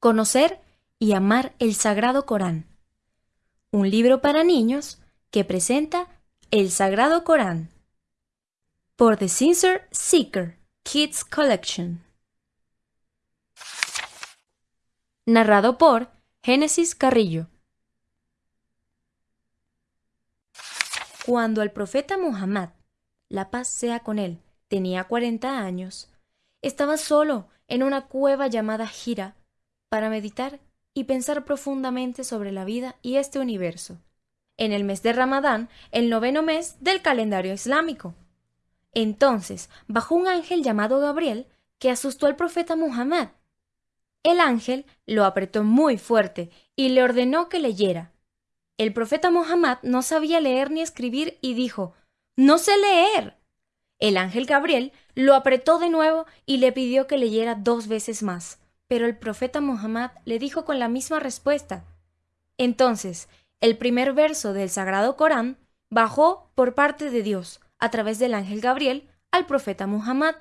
conocer y amar el Sagrado Corán. Un libro para niños que presenta el Sagrado Corán. Por The Sincere Seeker Kids Collection. Narrado por Génesis Carrillo. Cuando el profeta Muhammad, la paz sea con él, tenía 40 años, estaba solo en una cueva llamada Gira para meditar y pensar profundamente sobre la vida y este universo. En el mes de Ramadán, el noveno mes del calendario islámico. Entonces bajó un ángel llamado Gabriel que asustó al profeta Muhammad. El ángel lo apretó muy fuerte y le ordenó que leyera. El profeta Muhammad no sabía leer ni escribir y dijo No sé leer. El ángel Gabriel lo apretó de nuevo y le pidió que leyera dos veces más, pero el profeta Muhammad le dijo con la misma respuesta. Entonces, el primer verso del Sagrado Corán bajó por parte de Dios, a través del ángel Gabriel, al profeta Muhammad.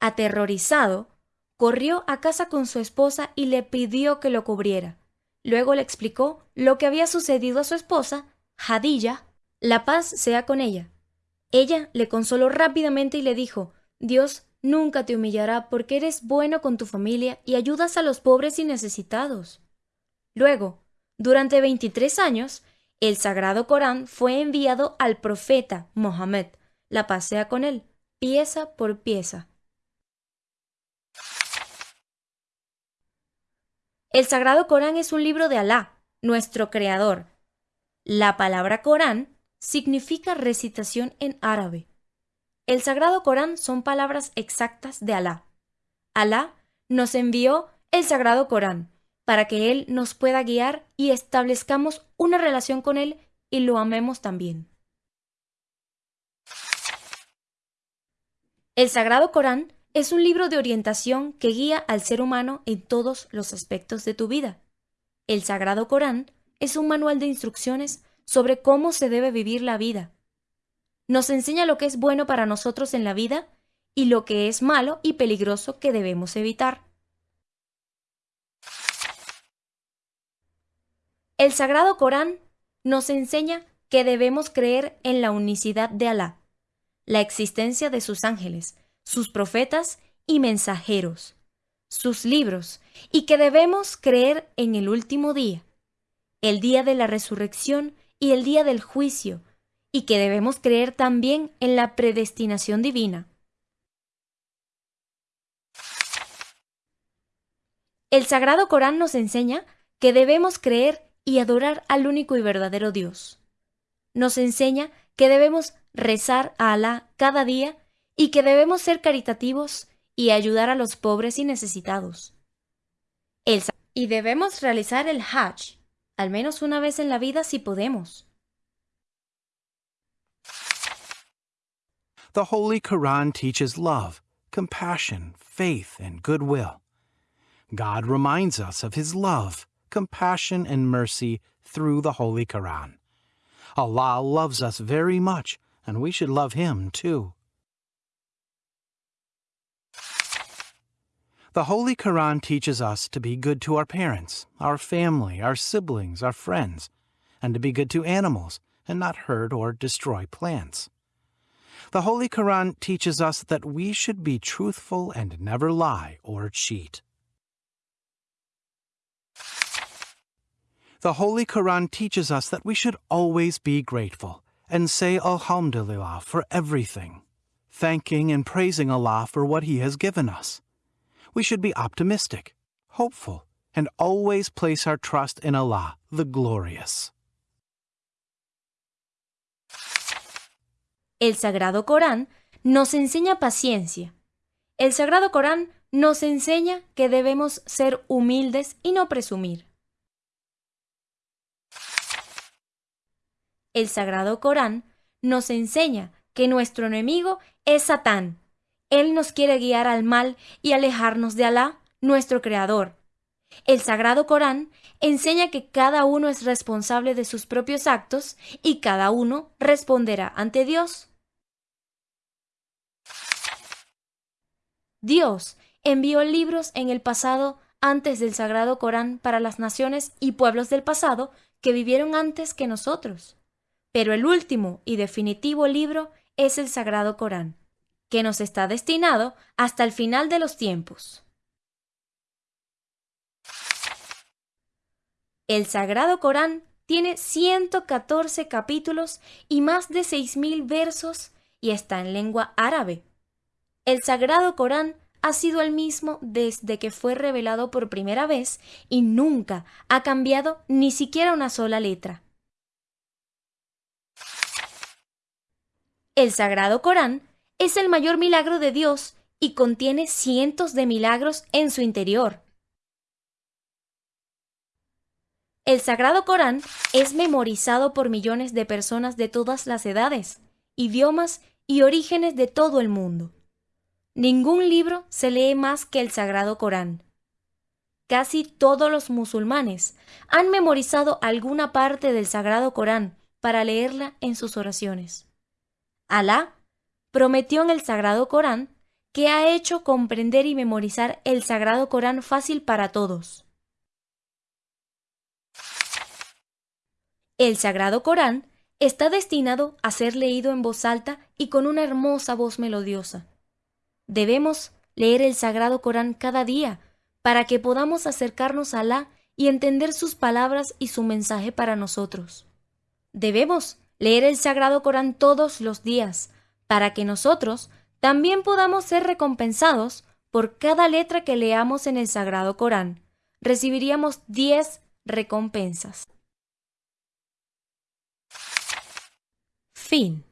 Aterrorizado, corrió a casa con su esposa y le pidió que lo cubriera. Luego le explicó lo que había sucedido a su esposa, Hadilla, la paz sea con ella, ella le consoló rápidamente y le dijo, Dios nunca te humillará porque eres bueno con tu familia y ayudas a los pobres y necesitados. Luego, durante 23 años, el Sagrado Corán fue enviado al profeta Mohammed, la pasea con él, pieza por pieza. El Sagrado Corán es un libro de Alá, nuestro Creador. La palabra Corán significa recitación en árabe. El Sagrado Corán son palabras exactas de Alá. Alá nos envió el Sagrado Corán para que Él nos pueda guiar y establezcamos una relación con Él y lo amemos también. El Sagrado Corán es un libro de orientación que guía al ser humano en todos los aspectos de tu vida. El Sagrado Corán es un manual de instrucciones sobre cómo se debe vivir la vida. Nos enseña lo que es bueno para nosotros en la vida y lo que es malo y peligroso que debemos evitar. El Sagrado Corán nos enseña que debemos creer en la unicidad de Alá, la existencia de sus ángeles, sus profetas y mensajeros, sus libros, y que debemos creer en el último día, el día de la resurrección y el día del juicio, y que debemos creer también en la predestinación divina. El Sagrado Corán nos enseña que debemos creer y adorar al único y verdadero Dios. Nos enseña que debemos rezar a Alá cada día y que debemos ser caritativos y ayudar a los pobres y necesitados. y debemos realizar el Hajj, al menos una vez en la vida si podemos. The Holy Quran teaches love, compassion, faith, and goodwill. God reminds us of His love, compassion, and mercy through the Holy Quran. Allah loves us very much, and we should love Him too. The Holy Quran teaches us to be good to our parents, our family, our siblings, our friends, and to be good to animals and not hurt or destroy plants. The Holy Quran teaches us that we should be truthful and never lie or cheat. The Holy Quran teaches us that we should always be grateful and say Alhamdulillah for everything, thanking and praising Allah for what He has given us we should be optimistic, hopeful, and always place our trust in Allah, the Glorious. El Sagrado Corán nos enseña paciencia. El Sagrado Corán nos enseña que debemos ser humildes y no presumir. El Sagrado Corán nos enseña que nuestro enemigo es Satán él nos quiere guiar al mal y alejarnos de Alá, nuestro Creador. El Sagrado Corán enseña que cada uno es responsable de sus propios actos y cada uno responderá ante Dios. Dios envió libros en el pasado antes del Sagrado Corán para las naciones y pueblos del pasado que vivieron antes que nosotros. Pero el último y definitivo libro es el Sagrado Corán, que nos está destinado hasta el final de los tiempos. El Sagrado Corán tiene 114 capítulos y más de 6.000 versos y está en lengua árabe. El Sagrado Corán ha sido el mismo desde que fue revelado por primera vez y nunca ha cambiado ni siquiera una sola letra. El Sagrado Corán es el mayor milagro de Dios y contiene cientos de milagros en su interior. El Sagrado Corán es memorizado por millones de personas de todas las edades, idiomas y orígenes de todo el mundo. Ningún libro se lee más que el Sagrado Corán. Casi todos los musulmanes han memorizado alguna parte del Sagrado Corán para leerla en sus oraciones. Alá prometió en el Sagrado Corán que ha hecho comprender y memorizar el Sagrado Corán fácil para todos. El Sagrado Corán está destinado a ser leído en voz alta y con una hermosa voz melodiosa. Debemos leer el Sagrado Corán cada día para que podamos acercarnos a Alá y entender sus palabras y su mensaje para nosotros. Debemos leer el Sagrado Corán todos los días para que nosotros también podamos ser recompensados por cada letra que leamos en el Sagrado Corán. Recibiríamos 10 recompensas. Fin.